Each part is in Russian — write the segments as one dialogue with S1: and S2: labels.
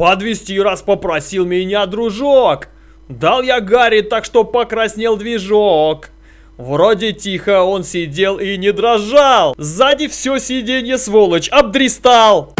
S1: Подвести раз попросил меня дружок. Дал я Гарри так, что покраснел движок. Вроде тихо он сидел и не дрожал. Сзади все сиденье сволочь обдристал.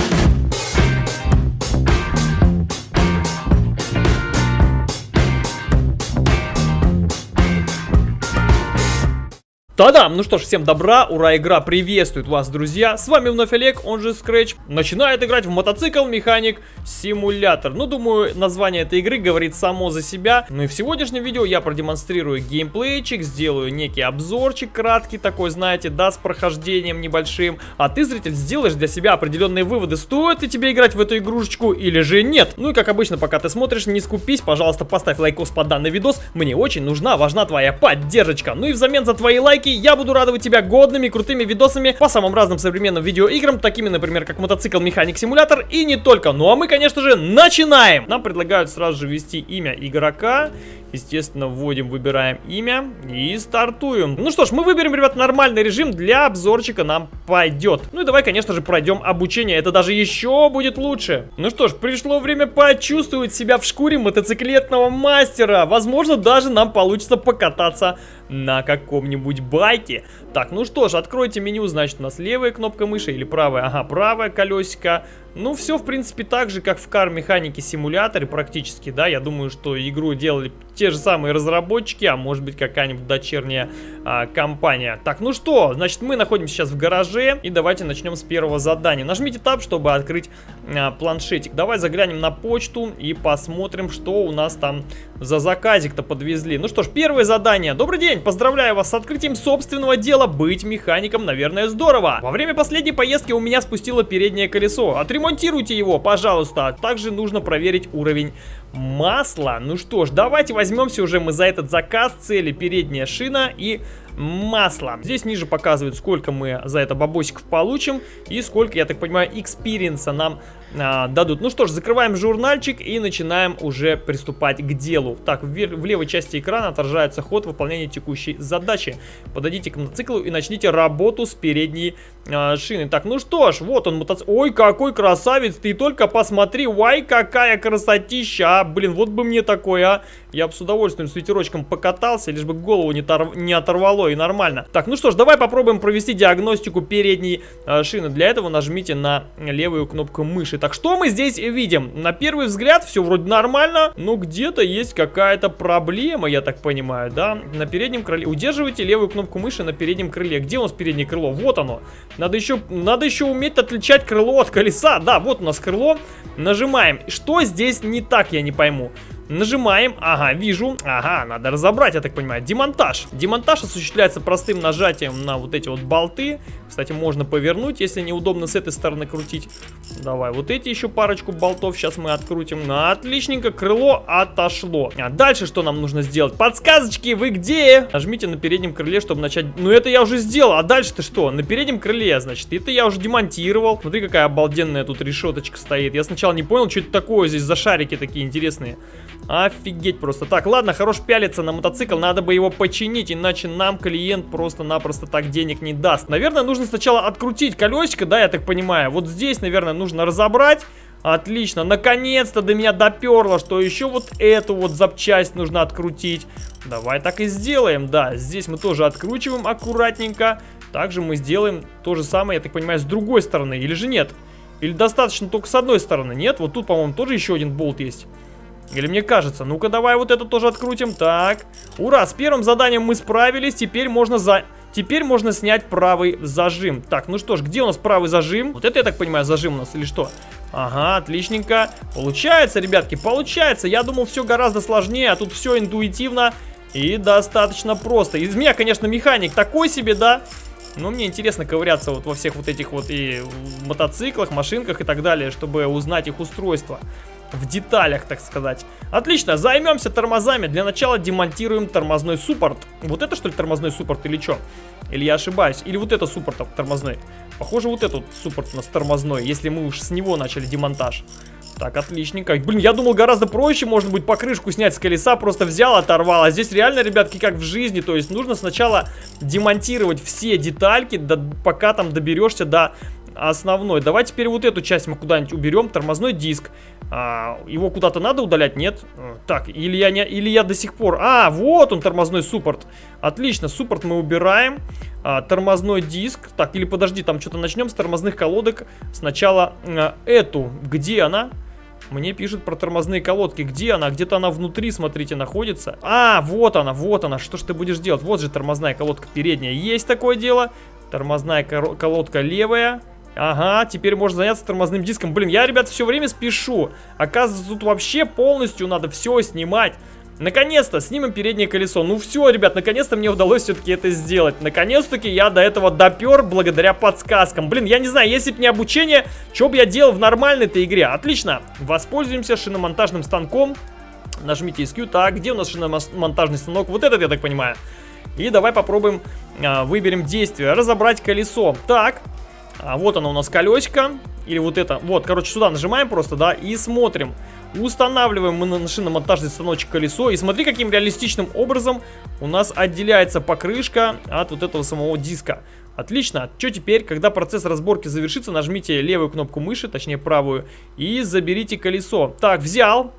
S1: Та-дам! Ну что ж, всем добра, ура, игра приветствует вас, друзья! С вами вновь Олег, он же Scratch, начинает играть в мотоцикл Механик Симулятор. Ну, думаю, название этой игры говорит само за себя. Ну и в сегодняшнем видео я продемонстрирую геймплейчик, сделаю некий обзорчик краткий такой, знаете, да, с прохождением небольшим. А ты, зритель, сделаешь для себя определенные выводы, стоит ли тебе играть в эту игрушечку или же нет. Ну и как обычно, пока ты смотришь, не скупись, пожалуйста, поставь лайкос под данный видос. Мне очень нужна, важна твоя поддержка. Ну и взамен за твои лайки я буду радовать тебя годными, крутыми видосами по самым разным современным видеоиграм, такими, например, как мотоцикл Механик Симулятор и не только. Ну а мы, конечно же, начинаем! Нам предлагают сразу же ввести имя игрока. Естественно, вводим, выбираем имя и стартуем. Ну что ж, мы выберем, ребят, нормальный режим для обзорчика нам пойдет. Ну и давай, конечно же, пройдем обучение. Это даже еще будет лучше. Ну что ж, пришло время почувствовать себя в шкуре мотоциклетного мастера. Возможно, даже нам получится покататься на каком-нибудь байке. Так, ну что ж, откройте меню, значит, у нас левая кнопка мыши или правая? Ага, правое колесико. Ну, все, в принципе, так же, как в Car Mechanic симуляторе практически, да. Я думаю, что игру делали те же самые разработчики, а может быть какая-нибудь дочерняя а, компания. Так, ну что, значит, мы находимся сейчас в гараже, и давайте начнем с первого задания. Нажмите Tab, чтобы открыть а, планшетик. Давай заглянем на почту и посмотрим, что у нас там за заказик-то подвезли. Ну что ж, первое задание. Добрый день, поздравляю вас с открытием собственного дела. Быть механиком, наверное, здорово. Во время последней поездки у меня спустило переднее колесо. Отремонтируйте его, пожалуйста. Также нужно проверить уровень масла. Ну что ж, давайте возьмемся уже мы за этот заказ. Цели передняя шина и масло. Здесь ниже показывают, сколько мы за это бабосиков получим и сколько, я так понимаю, экспириенса нам а, дадут. Ну что ж, закрываем журнальчик и начинаем уже приступать к делу. Так, в, в левой части экрана отражается ход выполнения текущей задачи. Подойдите к мотоциклу и начните работу с передней а, шины. Так, ну что ж, вот он мотоцикл. Ой, какой красавец, ты только посмотри, вай, какая красотища. А, блин, вот бы мне такое, а. Я бы с удовольствием с ветерочком покатался, лишь бы голову не, тор... не оторвало и нормально. Так, ну что ж, давай попробуем провести диагностику передней э, шины. Для этого нажмите на левую кнопку мыши. Так, что мы здесь видим? На первый взгляд все вроде нормально, но где-то есть какая-то проблема, я так понимаю, да? На переднем крыле. Удерживайте левую кнопку мыши на переднем крыле. Где у нас переднее крыло? Вот оно. Надо еще, надо еще уметь отличать крыло от колеса. Да, вот у нас крыло. Нажимаем. Что здесь не так, я не пойму. Нажимаем, ага, вижу, ага, надо разобрать, я так понимаю, демонтаж. Демонтаж осуществляется простым нажатием на вот эти вот болты. Кстати, можно повернуть, если неудобно с этой стороны крутить. Давай, вот эти еще парочку болтов сейчас мы открутим. Ну, отличненько, крыло отошло. А дальше что нам нужно сделать? Подсказочки, вы где? Нажмите на переднем крыле, чтобы начать... Ну, это я уже сделал, а дальше-то что? На переднем крыле, значит, это я уже демонтировал. Смотри, какая обалденная тут решеточка стоит. Я сначала не понял, что это такое здесь за шарики такие интересные. Офигеть просто. Так, ладно, хорош пялиться на мотоцикл, надо бы его починить, иначе нам клиент просто-напросто так денег не даст. Наверное, нужно сначала открутить колесико, да, я так понимаю. Вот здесь, наверное, нужно разобрать. Отлично, наконец-то до меня доперло, что еще вот эту вот запчасть нужно открутить. Давай так и сделаем, да. Здесь мы тоже откручиваем аккуратненько. Также мы сделаем то же самое, я так понимаю, с другой стороны, или же нет? Или достаточно только с одной стороны, нет? Вот тут, по-моему, тоже еще один болт есть. Или мне кажется? Ну-ка, давай вот это тоже открутим. Так. Ура, с первым заданием мы справились. Теперь можно за... Теперь можно снять правый зажим. Так, ну что ж, где у нас правый зажим? Вот это, я так понимаю, зажим у нас или что? Ага, отличненько. Получается, ребятки, получается. Я думал, все гораздо сложнее, а тут все интуитивно и достаточно просто. Из меня, конечно, механик такой себе, да? Но мне интересно ковыряться вот во всех вот этих вот и мотоциклах, машинках и так далее, чтобы узнать их устройство в деталях, так сказать. Отлично, займемся тормозами. Для начала демонтируем тормозной суппорт. Вот это что ли тормозной суппорт или что? Или я ошибаюсь? Или вот это суппорт тормозной? Похоже, вот этот суппорт у нас тормозной, если мы уж с него начали демонтаж. Так, отличненько. Блин, я думал, гораздо проще, может быть, покрышку снять с колеса, просто взял, оторвал. А здесь реально, ребятки, как в жизни. То есть нужно сначала демонтировать все детальки, до, пока там доберешься до основной. Давай теперь вот эту часть мы куда-нибудь уберем. Тормозной диск. А, его куда-то надо удалять? Нет? Э, так, или я, не, или я до сих пор... А, вот он, тормозной суппорт. Отлично, суппорт мы убираем. А, тормозной диск. Так, или подожди, там что-то начнем с тормозных колодок. Сначала а, эту. Где она? Мне пишут про тормозные колодки. Где она? Где-то она внутри, смотрите, находится. А, вот она, вот она. Что ж ты будешь делать? Вот же тормозная колодка передняя. Есть такое дело. Тормозная колодка левая. Ага, теперь можно заняться тормозным диском. Блин, я, ребят, все время спешу. Оказывается, тут вообще полностью надо все снимать. Наконец-то снимем переднее колесо. Ну все, ребят, наконец-то мне удалось все-таки это сделать. Наконец-таки я до этого допер благодаря подсказкам. Блин, я не знаю, если бы не обучение, что бы я делал в нормальной-то игре? Отлично, воспользуемся шиномонтажным станком. Нажмите SQ. Так, где у нас шиномонтажный станок? Вот этот, я так понимаю. И давай попробуем, а, выберем действие. Разобрать колесо. Так, а вот оно у нас колесико. Или вот это. Вот, короче, сюда нажимаем просто, да, и смотрим. Устанавливаем мы на шиномонтажный станочек колесо. И смотри, каким реалистичным образом у нас отделяется покрышка от вот этого самого диска. Отлично. Что теперь, когда процесс разборки завершится, нажмите левую кнопку мыши, точнее правую, и заберите колесо. Так, взял.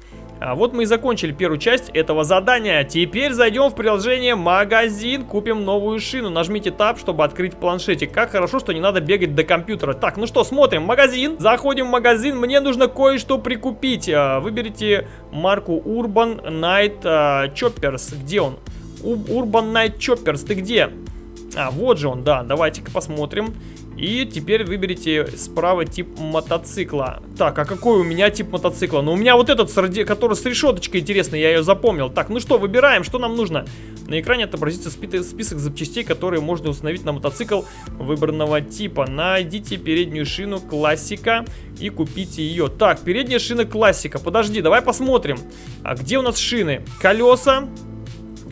S1: А вот мы и закончили первую часть этого задания. Теперь зайдем в приложение «Магазин», купим новую шину. Нажмите Tab, чтобы открыть планшетик. Как хорошо, что не надо бегать до компьютера. Так, ну что, смотрим. Магазин. Заходим в магазин. Мне нужно кое-что прикупить. А, выберите марку Urban Night а, Choppers. Где он? Urban Night Choppers, ты где? А, вот же он, да. Давайте-ка посмотрим. И теперь выберите справа тип мотоцикла. Так, а какой у меня тип мотоцикла? Ну, у меня вот этот, который с решеточкой интересный, я ее запомнил. Так, ну что, выбираем, что нам нужно? На экране отобразится список запчастей, которые можно установить на мотоцикл выбранного типа. Найдите переднюю шину классика и купите ее. Так, передняя шина классика. Подожди, давай посмотрим. А где у нас шины? Колеса.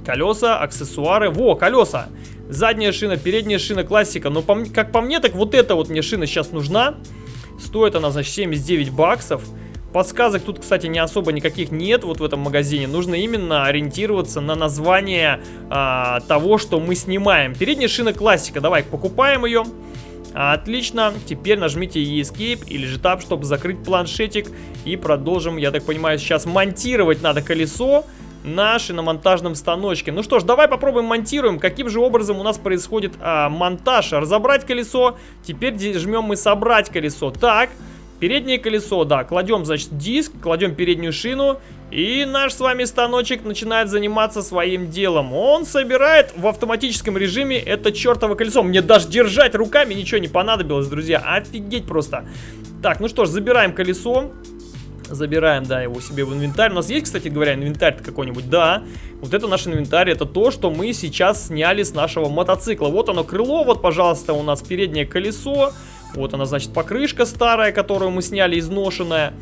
S1: Колеса, аксессуары. Во, колеса. Задняя шина, передняя шина, классика. Но по, как по мне, так вот эта вот мне шина сейчас нужна. Стоит она, значит, 79 баксов. Подсказок тут, кстати, не особо никаких нет вот в этом магазине. Нужно именно ориентироваться на название а, того, что мы снимаем. Передняя шина классика. Давай, покупаем ее. Отлично. Теперь нажмите Escape или же Tab, чтобы закрыть планшетик. И продолжим, я так понимаю, сейчас монтировать надо колесо наши на монтажном станочке. Ну что ж, давай попробуем монтируем. Каким же образом у нас происходит а, монтаж? Разобрать колесо. Теперь жмем мы собрать колесо. Так, переднее колесо, да, кладем, значит, диск, кладем переднюю шину. И наш с вами станочек начинает заниматься своим делом. Он собирает в автоматическом режиме это чертово колесо. Мне даже держать руками ничего не понадобилось, друзья. Офигеть просто. Так, ну что ж, забираем колесо. Забираем, да, его себе в инвентарь. У нас есть, кстати говоря, инвентарь какой-нибудь? Да. Вот это наш инвентарь, это то, что мы сейчас сняли с нашего мотоцикла. Вот оно крыло, вот, пожалуйста, у нас переднее колесо. Вот она, значит, покрышка старая, которую мы сняли, изношенная.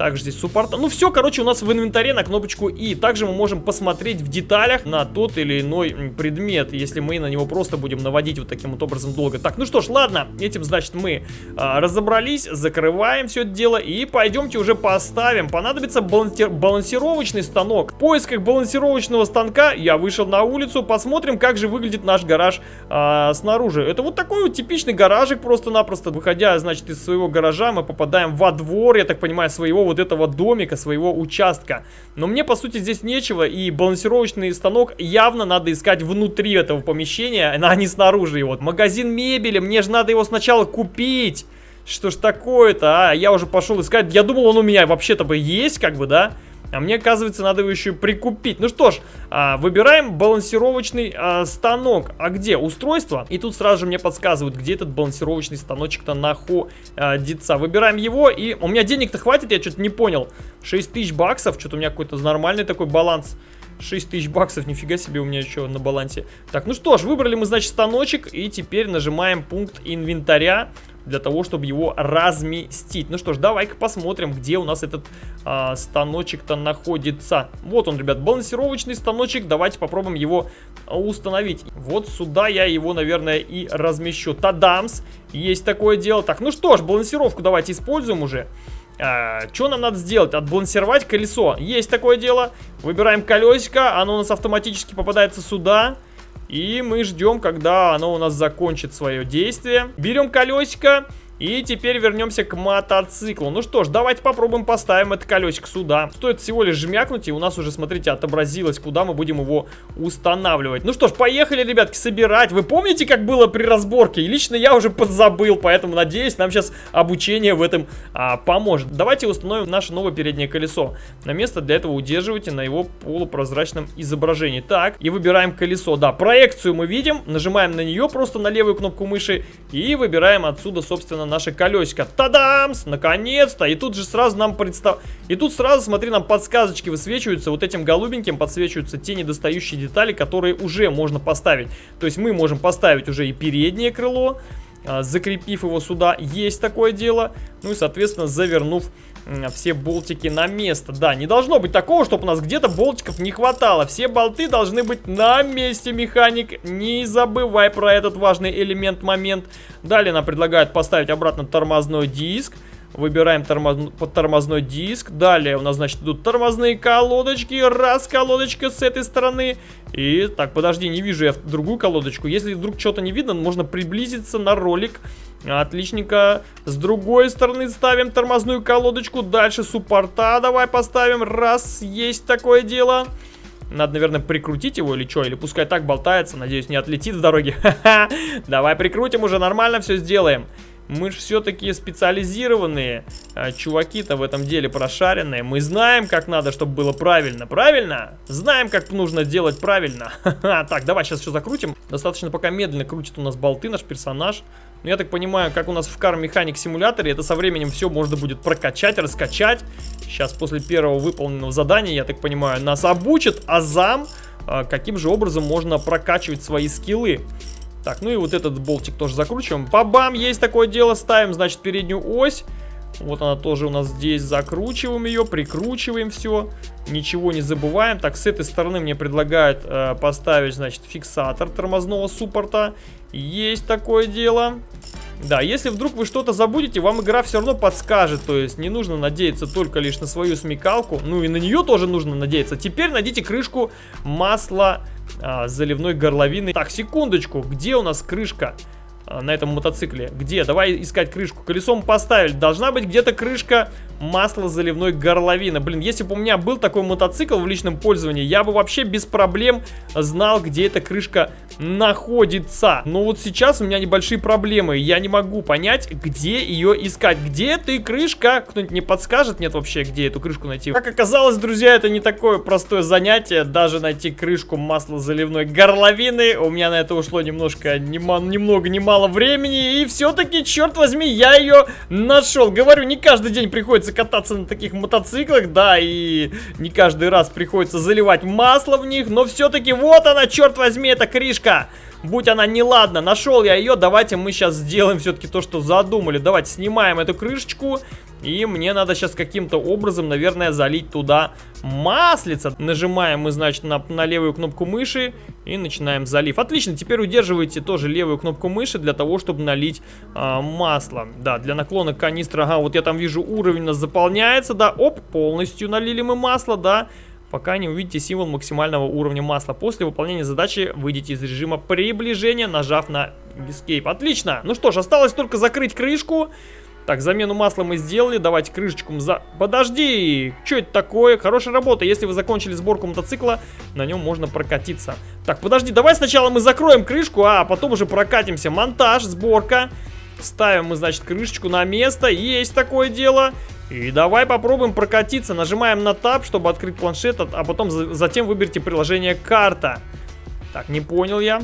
S1: Также здесь суппорт. Ну все, короче, у нас в инвентаре на кнопочку И. Также мы можем посмотреть в деталях на тот или иной предмет, если мы на него просто будем наводить вот таким вот образом долго. Так, ну что ж, ладно, этим, значит, мы а, разобрались, закрываем все это дело и пойдемте уже поставим. Понадобится балансир балансировочный станок. В поисках балансировочного станка я вышел на улицу, посмотрим, как же выглядит наш гараж а, снаружи. Это вот такой вот типичный гаражик просто-напросто. Выходя, значит, из своего гаража, мы попадаем во двор, я так понимаю, своего вот этого домика, своего участка. Но мне, по сути, здесь нечего, и балансировочный станок явно надо искать внутри этого помещения, а не снаружи. И вот магазин мебели, мне же надо его сначала купить. Что ж такое-то, а? Я уже пошел искать. Я думал, он у меня вообще-то бы есть, как бы, да? А мне, оказывается, надо его еще прикупить. Ну что ж, а, выбираем балансировочный а, станок. А где? Устройство. И тут сразу же мне подсказывают, где этот балансировочный станочек-то находится. Выбираем его, и у меня денег-то хватит, я что-то не понял. 6 тысяч баксов, что-то у меня какой-то нормальный такой баланс. 6 тысяч баксов, нифига себе у меня еще на балансе. Так, ну что ж, выбрали мы, значит, станочек, и теперь нажимаем пункт инвентаря для того, чтобы его разместить. Ну что ж, давай-ка посмотрим, где у нас этот а, станочек-то находится. Вот он, ребят, балансировочный станочек. Давайте попробуем его установить. Вот сюда я его, наверное, и размещу. Тадамс! Есть такое дело. Так, ну что ж, балансировку давайте используем уже. А, что нам надо сделать? Отбалансировать колесо. Есть такое дело. Выбираем колесико. Оно у нас автоматически попадается сюда. И мы ждем, когда оно у нас закончит свое действие. Берем колесико. И теперь вернемся к мотоциклу. Ну что ж, давайте попробуем поставим это колесико сюда. Стоит всего лишь жмякнуть, и у нас уже, смотрите, отобразилось, куда мы будем его устанавливать. Ну что ж, поехали, ребятки, собирать. Вы помните, как было при разборке? И лично я уже подзабыл, поэтому, надеюсь, нам сейчас обучение в этом а, поможет. Давайте установим наше новое переднее колесо. На место для этого удерживайте на его полупрозрачном изображении. Так, и выбираем колесо. Да, проекцию мы видим, нажимаем на нее просто на левую кнопку мыши и выбираем отсюда, собственно, наше колесико. Тадамс! Наконец-то! И тут же сразу нам представ... И тут сразу, смотри, нам подсказочки высвечиваются. Вот этим голубеньким подсвечиваются те недостающие детали, которые уже можно поставить. То есть мы можем поставить уже и переднее крыло, а, закрепив его сюда. Есть такое дело. Ну и, соответственно, завернув все болтики на место. Да, не должно быть такого, чтобы у нас где-то болтиков не хватало. Все болты должны быть на месте, механик. Не забывай про этот важный элемент, момент. Далее нам предлагают поставить обратно тормозной диск. Выбираем тормоз... тормозной диск. Далее у нас, значит, идут тормозные колодочки. Раз колодочка с этой стороны. И, так, подожди, не вижу я другую колодочку. Если вдруг что-то не видно, можно приблизиться на ролик. Отличненько. С другой стороны ставим тормозную колодочку. Дальше суппорта давай поставим. Раз, есть такое дело. Надо, наверное, прикрутить его или что? Или пускай так болтается. Надеюсь, не отлетит с дороги. Давай прикрутим уже, нормально все сделаем. Мы же все-таки специализированные а, чуваки-то в этом деле прошаренные. Мы знаем, как надо, чтобы было правильно. Правильно? Знаем, как нужно делать правильно. Так, давай сейчас все закрутим. Достаточно пока медленно крутит у нас болты наш персонаж. Но я так понимаю, как у нас в Car Mechanic симуляторе, это со временем все можно будет прокачать, раскачать. Сейчас после первого выполненного задания, я так понимаю, нас обучат азам, а, каким же образом можно прокачивать свои скиллы. Так, ну и вот этот болтик тоже закручиваем. Бабам, есть такое дело, ставим, значит, переднюю ось. Вот она тоже у нас здесь. Закручиваем ее, прикручиваем все. Ничего не забываем. Так, с этой стороны мне предлагают э, поставить, значит, фиксатор тормозного суппорта. Есть такое дело. Да, если вдруг вы что-то забудете, вам игра все равно подскажет. То есть не нужно надеяться только лишь на свою смекалку. Ну и на нее тоже нужно надеяться. Теперь найдите крышку масла а, заливной горловины. Так, секундочку, где у нас крышка? На этом мотоцикле. Где? Давай искать крышку. Колесом поставили. Должна быть где-то крышка масла заливной горловины. Блин, если бы у меня был такой мотоцикл в личном пользовании, я бы вообще без проблем знал, где эта крышка находится. Но вот сейчас у меня небольшие проблемы. Я не могу понять, где ее искать. Где ты, крышка? Кто-нибудь не подскажет? Нет вообще, где эту крышку найти? Как оказалось, друзья, это не такое простое занятие. Даже найти крышку масла заливной горловины. У меня на это ушло немножко, нема, немного, немало времени. И все-таки, черт возьми, я ее нашел. Говорю, не каждый день приходится кататься на таких мотоциклах, да, и не каждый раз приходится заливать масло в них. Но все-таки вот она, черт возьми, эта крышка. Будь она неладна, нашел я ее, давайте мы сейчас сделаем все-таки то, что задумали. Давайте снимаем эту крышечку, и мне надо сейчас каким-то образом, наверное, залить туда маслица. Нажимаем мы, значит, на, на левую кнопку мыши и начинаем залив. Отлично, теперь удерживайте тоже левую кнопку мыши для того, чтобы налить а, масло. Да, для наклона канистры, ага, вот я там вижу уровень у нас заполняется, да, оп, полностью налили мы масло, да пока не увидите символ максимального уровня масла. После выполнения задачи выйдите из режима приближения, нажав на Escape. Отлично! Ну что ж, осталось только закрыть крышку. Так, замену масла мы сделали. Давайте крышечку за... Подожди! Что это такое? Хорошая работа. Если вы закончили сборку мотоцикла, на нем можно прокатиться. Так, подожди, давай сначала мы закроем крышку, а потом уже прокатимся. Монтаж, сборка. Ставим мы, значит, крышечку на место. Есть такое дело. И давай попробуем прокатиться. Нажимаем на Tab, чтобы открыть планшет, а потом затем выберите приложение «Карта». Так, не понял я.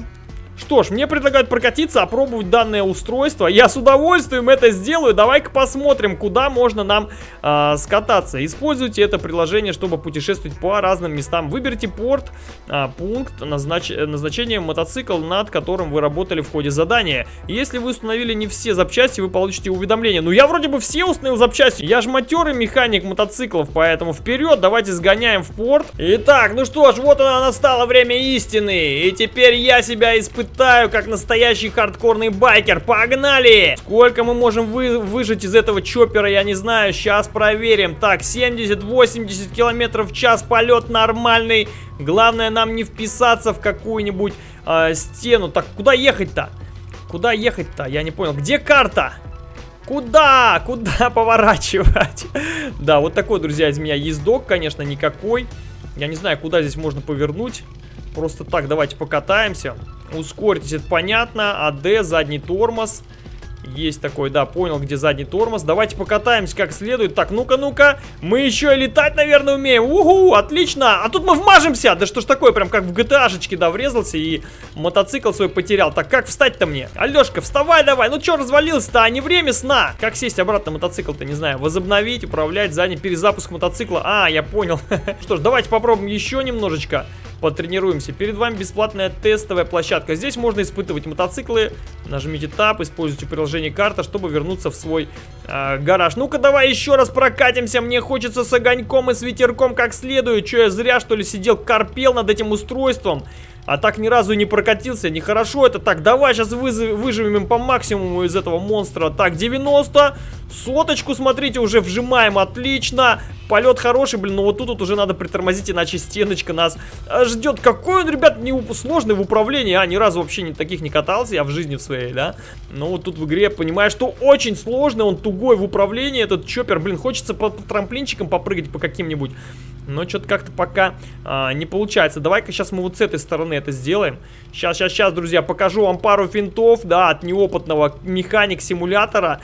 S1: Что ж, мне предлагают прокатиться, опробовать данное устройство. Я с удовольствием это сделаю. Давай-ка посмотрим, куда можно нам э, скататься. Используйте это приложение, чтобы путешествовать по разным местам. Выберите порт, э, пункт, назнач... назначение мотоцикл, над которым вы работали в ходе задания. Если вы установили не все запчасти, вы получите уведомление. Ну, я вроде бы все установил запчасти. Я же матерый механик мотоциклов, поэтому вперед, давайте сгоняем в порт. Итак, ну что ж, вот оно настало время истины. И теперь я себя испытываю испытаю, как настоящий хардкорный байкер. Погнали! Сколько мы можем вы, выжить из этого чоппера, я не знаю. Сейчас проверим. Так, 70-80 километров в час, полет нормальный. Главное нам не вписаться в какую-нибудь э, стену. Так, куда ехать-то? Куда ехать-то? Я не понял. Где карта? Куда? Куда поворачивать? Да, вот такой, друзья, из меня ездок, конечно, никакой. Я не знаю, куда здесь можно повернуть. Просто так, давайте покатаемся. Ускоритесь, это понятно. АД, задний тормоз. Есть такой, да, понял, где задний тормоз. Давайте покатаемся как следует. Так, ну-ка, ну-ка. Мы еще и летать, наверное, умеем. Угу, отлично. А тут мы вмажемся. Да что ж такое, прям как в GTA-шечке, да, врезался и мотоцикл свой потерял. Так, как встать-то мне? Алешка, вставай давай. Ну что развалился-то, а не время сна. Как сесть обратно мотоцикл-то, не знаю. Возобновить, управлять, задний перезапуск мотоцикла. А, я понял. Что ж, давайте попробуем еще немножечко потренируемся. Перед вами бесплатная тестовая площадка. Здесь можно испытывать мотоциклы. Нажмите Tab, используйте приложение карта, чтобы вернуться в свой э, гараж. Ну-ка, давай еще раз прокатимся. Мне хочется с огоньком и с ветерком как следует. Че, я зря, что ли, сидел, корпел над этим устройством? А так ни разу не прокатился. Нехорошо это. Так, давай сейчас выживем по максимуму из этого монстра. Так, 90. Соточку, смотрите, уже вжимаем. Отлично. Полет хороший, блин, но вот тут вот уже надо притормозить, иначе стеночка нас ждет. Какой он, ребят, не сложный в управлении, а, ни разу вообще не, таких не катался я в жизни в своей, да. Но вот тут в игре понимаю, что очень сложный, он тугой в управлении, этот чоппер, блин, хочется по, по трамплинчикам попрыгать по каким-нибудь. Но что-то как-то пока а, не получается. Давай-ка сейчас мы вот с этой стороны это сделаем. Сейчас, сейчас, сейчас, друзья, покажу вам пару финтов, да, от неопытного механик-симулятора.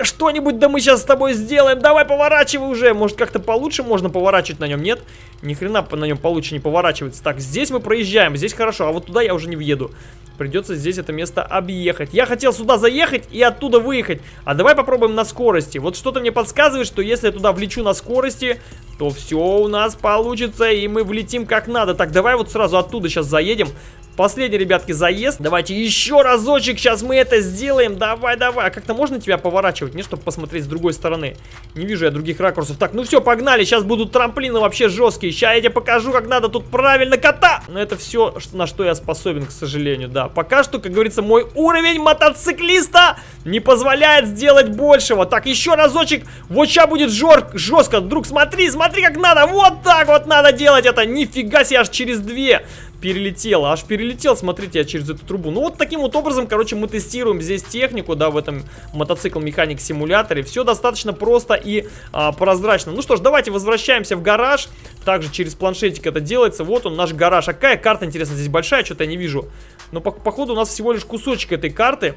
S1: Что-нибудь да мы сейчас с тобой сделаем. Давай поворачивай уже. Может как-то получше можно поворачивать на нем, нет? Ни хрена на нем получше не поворачивается. Так, здесь мы проезжаем, здесь хорошо, а вот туда я уже не въеду. Придется здесь это место объехать. Я хотел сюда заехать и оттуда выехать. А давай попробуем на скорости. Вот что-то мне подсказывает, что если я туда влечу на скорости, то все у нас получится и мы влетим как надо. Так, давай вот сразу оттуда сейчас заедем. Последний, ребятки, заезд. Давайте еще разочек, сейчас мы это сделаем. Давай, давай. А как-то можно тебя поворачивать, не, чтобы посмотреть с другой стороны? Не вижу я других ракурсов. Так, ну все, погнали. Сейчас будут трамплины вообще жесткие. Сейчас я тебе покажу, как надо тут правильно кота. Но это все, на что я способен, к сожалению, да. Пока что, как говорится, мой уровень мотоциклиста не позволяет сделать большего. Так, еще разочек. Вот сейчас будет жор жестко. Друг, смотри, смотри, как надо. Вот так вот надо делать это. Нифига себе, аж через две перелетел, аж перелетел, смотрите, я через эту трубу. Ну вот таким вот образом, короче, мы тестируем здесь технику, да, в этом мотоцикл механик симуляторе. Все достаточно просто и а, прозрачно. Ну что ж, давайте возвращаемся в гараж. Также через планшетик это делается. Вот он, наш гараж. А какая карта, интересно, здесь большая? Что-то я не вижу. Но по походу у нас всего лишь кусочек этой карты.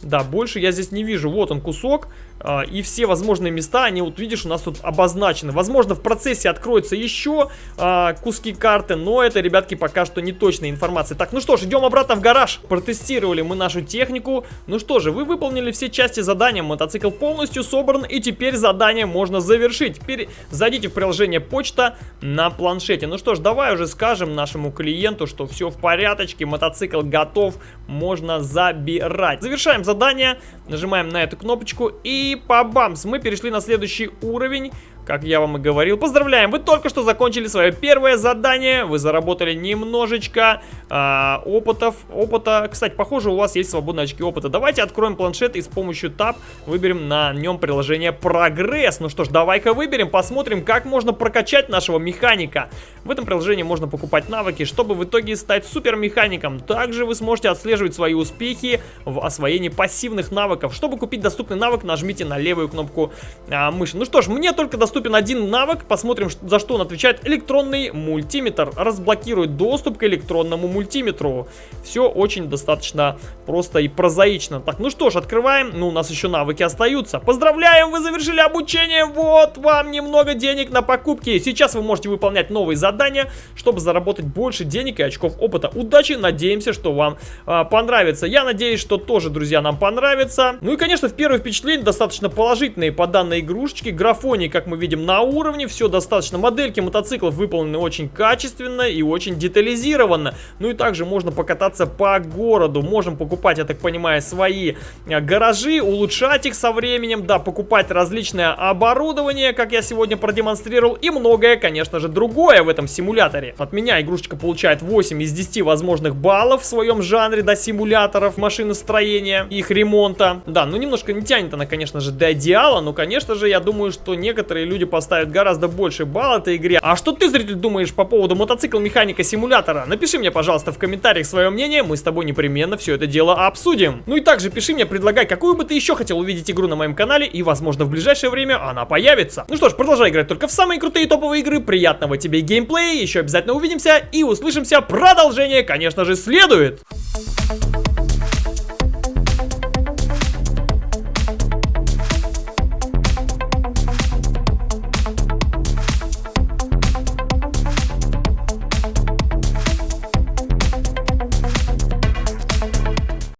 S1: Да, больше я здесь не вижу. Вот он кусок. А, и все возможные места, они вот видишь, у нас тут обозначены. Возможно, в процессе откроются еще а, куски карты, но это, ребятки, пока что не точная информация. Так, ну что ж, идем обратно в гараж. Протестировали мы нашу технику. Ну что же, вы выполнили все части задания. Мотоцикл полностью собран, и теперь задание можно завершить. Теперь зайдите в приложение почта на планшете. Ну что ж, давай уже скажем нашему клиенту, что все в порядочке, мотоцикл готов, можно забирать. Завершаем задание, нажимаем на эту кнопочку и и по-бамс, мы перешли на следующий уровень как я вам и говорил. Поздравляем, вы только что закончили свое первое задание, вы заработали немножечко а, опытов, опыта. Кстати, похоже, у вас есть свободные очки опыта. Давайте откроем планшет и с помощью Tab выберем на нем приложение Прогресс. Ну что ж, давай-ка выберем, посмотрим, как можно прокачать нашего механика. В этом приложении можно покупать навыки, чтобы в итоге стать супер механиком. Также вы сможете отслеживать свои успехи в освоении пассивных навыков. Чтобы купить доступный навык, нажмите на левую кнопку а, мыши. Ну что ж, мне только доступно доступен один навык. Посмотрим, за что он отвечает. Электронный мультиметр. Разблокирует доступ к электронному мультиметру. Все очень достаточно просто и прозаично. Так, ну что ж, открываем. Ну, у нас еще навыки остаются. Поздравляем, вы завершили обучение. Вот вам немного денег на покупки. Сейчас вы можете выполнять новые задания, чтобы заработать больше денег и очков опыта. Удачи, надеемся, что вам а, понравится. Я надеюсь, что тоже, друзья, нам понравится. Ну и, конечно, в первое впечатление достаточно положительные по данной игрушечке. Графоний, как мы видим, на уровне, все достаточно. Модельки мотоциклов выполнены очень качественно и очень детализированно. Ну и также можно покататься по городу. Можем покупать, я так понимаю, свои э, гаражи, улучшать их со временем, да, покупать различное оборудование, как я сегодня продемонстрировал, и многое, конечно же, другое в этом симуляторе. От меня игрушечка получает 8 из 10 возможных баллов в своем жанре, до симуляторов машиностроения, их ремонта. Да, ну немножко не тянет она, конечно же, до идеала, но, конечно же, я думаю, что некоторые люди поставят гораздо больше балл этой игре. А что ты, зритель, думаешь по поводу мотоцикл механика симулятора? Напиши мне, пожалуйста, в комментариях свое мнение, мы с тобой непременно все это дело обсудим. Ну и также пиши мне, предлагай, какую бы ты еще хотел увидеть игру на моем канале, и возможно в ближайшее время она появится. Ну что ж, продолжай играть только в самые крутые топовые игры, приятного тебе геймплея, еще обязательно увидимся и услышимся, продолжение, конечно же, следует.